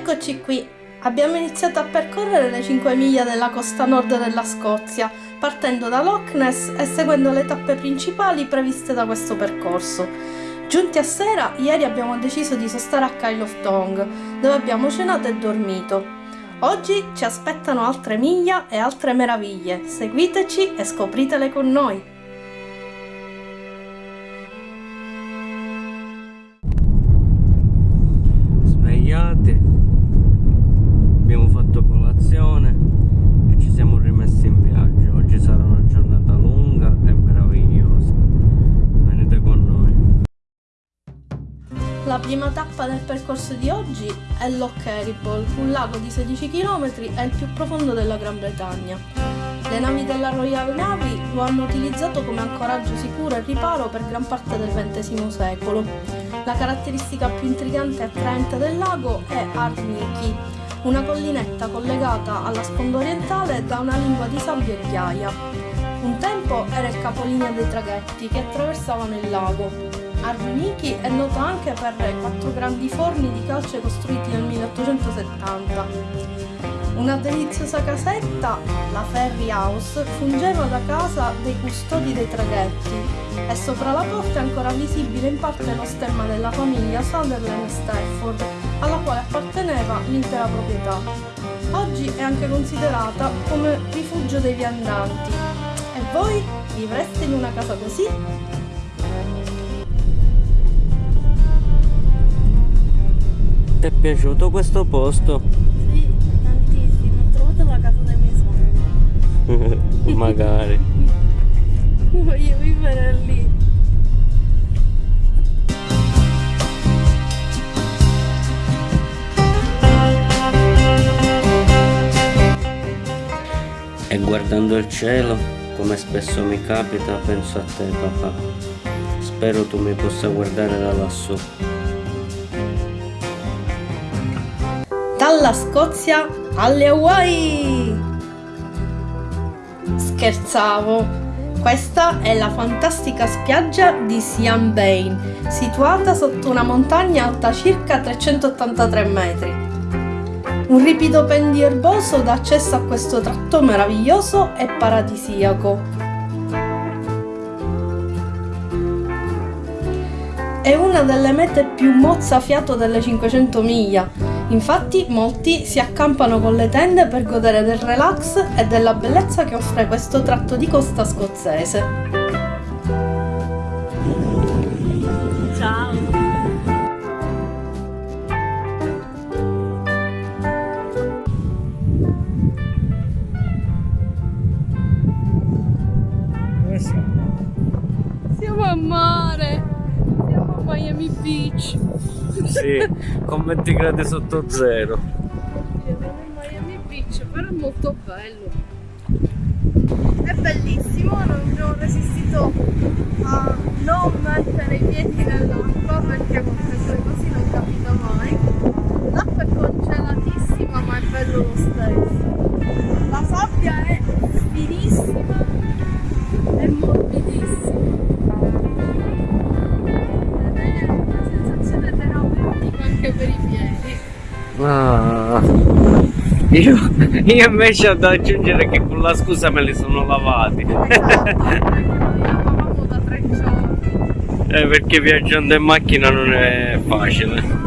Eccoci qui, abbiamo iniziato a percorrere le 5 miglia della costa nord della Scozia, partendo da Loch Ness e seguendo le tappe principali previste da questo percorso. Giunti a sera, ieri abbiamo deciso di sostare a Kyle of Tong, dove abbiamo cenato e dormito. Oggi ci aspettano altre miglia e altre meraviglie, seguiteci e scopritele con noi! Prima tappa del percorso di oggi è Loch Eriboll, un lago di 16 km e il più profondo della Gran Bretagna. Le navi della Royal Navy lo hanno utilizzato come ancoraggio sicuro e riparo per gran parte del XX secolo. La caratteristica più intrigante e attraente del lago è Arniki, una collinetta collegata alla sponda orientale da una lingua di sabbia e ghiaia. Un tempo era il capolinea dei traghetti che attraversavano il lago. Arniki è noto anche per i quattro grandi forni di calce costruiti nel 1870. Una deliziosa casetta, la Ferry House, fungeva da casa dei custodi dei traghetti e sopra la porta è ancora visibile in parte lo stemma della famiglia Sunderland Stafford, alla quale apparteneva l'intera proprietà. Oggi è anche considerata come rifugio dei viandanti. E voi vivreste in una casa così? Ti è piaciuto questo posto? Magari. Voglio vivere lì. E guardando il cielo, come spesso mi capita, penso a te papà. Spero tu mi possa guardare da lassù. Dalla Scozia alle Hawaii! Scherzavo! Questa è la fantastica spiaggia di Siam Bain, situata sotto una montagna alta circa 383 metri. Un ripido pendio erboso dà accesso a questo tratto meraviglioso e paradisiaco. È una delle mete più mozzafiato delle 500 miglia, Infatti molti si accampano con le tende per godere del relax e della bellezza che offre questo tratto di costa scozzese. Sì, con 20 gradi sotto zero. Miami Beach, però è molto bello. È bellissimo, non abbiamo resistito a non mettere i piedi nell'acqua perché con queste cose non capita mai. L'acqua è congelatissima ma è bello lo stesso. La sabbia è io, io, invece ho da aggiungere che con la scusa me li sono lavati. Eh, perché viaggiando in macchina non è facile.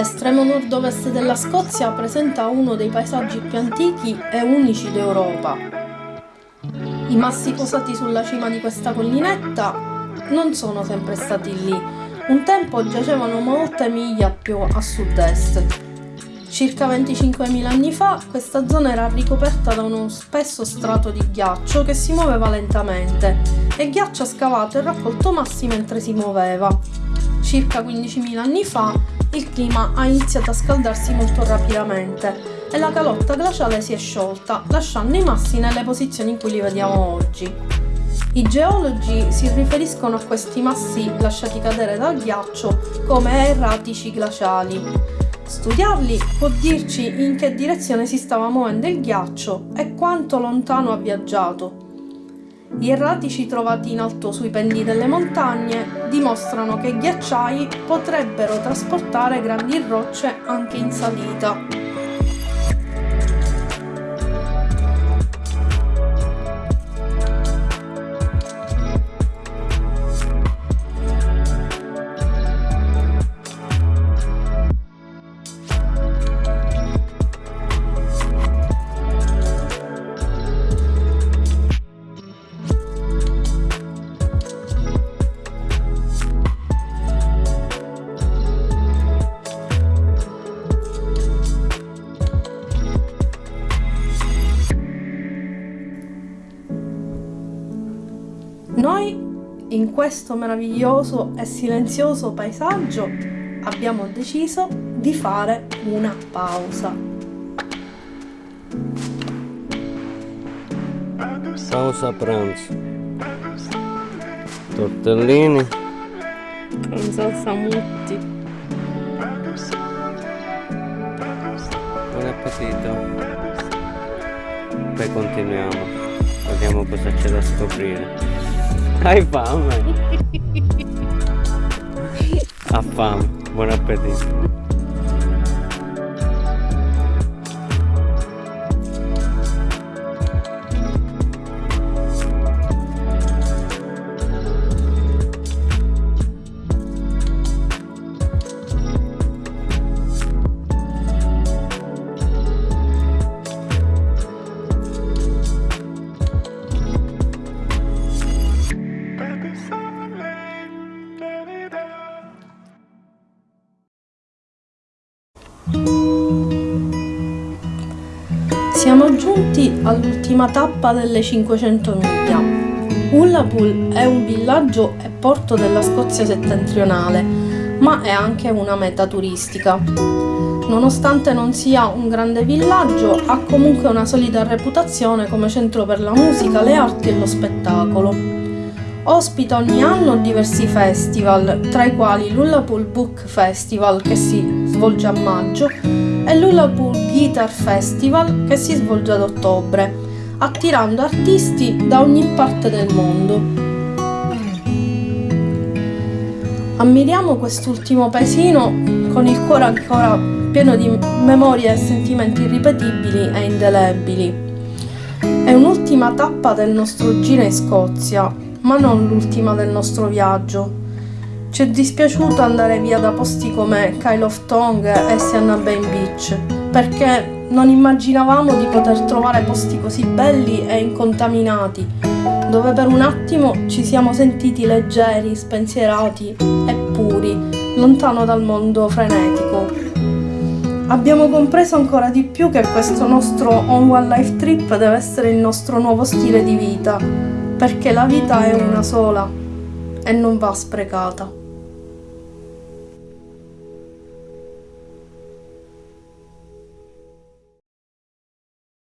L'estremo nord-ovest della Scozia presenta uno dei paesaggi più antichi e unici d'Europa. I massi posati sulla cima di questa collinetta non sono sempre stati lì, un tempo giacevano molte miglia più a sud-est. Circa 25.000 anni fa questa zona era ricoperta da uno spesso strato di ghiaccio che si muoveva lentamente e ghiaccio scavato e raccolto massi mentre si muoveva. circa 15.000 anni fa, il clima ha iniziato a scaldarsi molto rapidamente e la calotta glaciale si è sciolta, lasciando i massi nelle posizioni in cui li vediamo oggi. I geologi si riferiscono a questi massi lasciati cadere dal ghiaccio come erratici glaciali. Studiarli può dirci in che direzione si stava muovendo il ghiaccio e quanto lontano ha viaggiato. Gli erratici trovati in alto sui pendi delle montagne dimostrano che i ghiacciai potrebbero trasportare grandi rocce anche in salita. Noi in questo meraviglioso e silenzioso paesaggio abbiamo deciso di fare una pausa. Pausa pranzo. Tortellini. Con salsa mutti. Buon appetito. Poi continuiamo. Vediamo cosa c'è da scoprire. Hai fame? ha fame. Buon appetito. Siamo giunti all'ultima tappa delle 500 miglia. Ullapool è un villaggio e porto della Scozia settentrionale, ma è anche una meta turistica. Nonostante non sia un grande villaggio, ha comunque una solida reputazione come centro per la musica, le arti e lo spettacolo. Ospita ogni anno diversi festival, tra i quali l'Ullapool Book Festival che si svolge a maggio e l'Ullapool Guitar Festival che si svolge ad ottobre, attirando artisti da ogni parte del mondo. Ammiriamo quest'ultimo paesino con il cuore ancora pieno di memorie e sentimenti irripetibili e indelebili. È un'ultima tappa del nostro giro in Scozia, ma non l'ultima del nostro viaggio. Ci è dispiaciuto andare via da posti come Kyle of Tongue e Sienna Bay Beach, perché non immaginavamo di poter trovare posti così belli e incontaminati, dove per un attimo ci siamo sentiti leggeri, spensierati e puri, lontano dal mondo frenetico. Abbiamo compreso ancora di più che questo nostro On One Life Trip deve essere il nostro nuovo stile di vita, perché la vita è una sola e non va sprecata.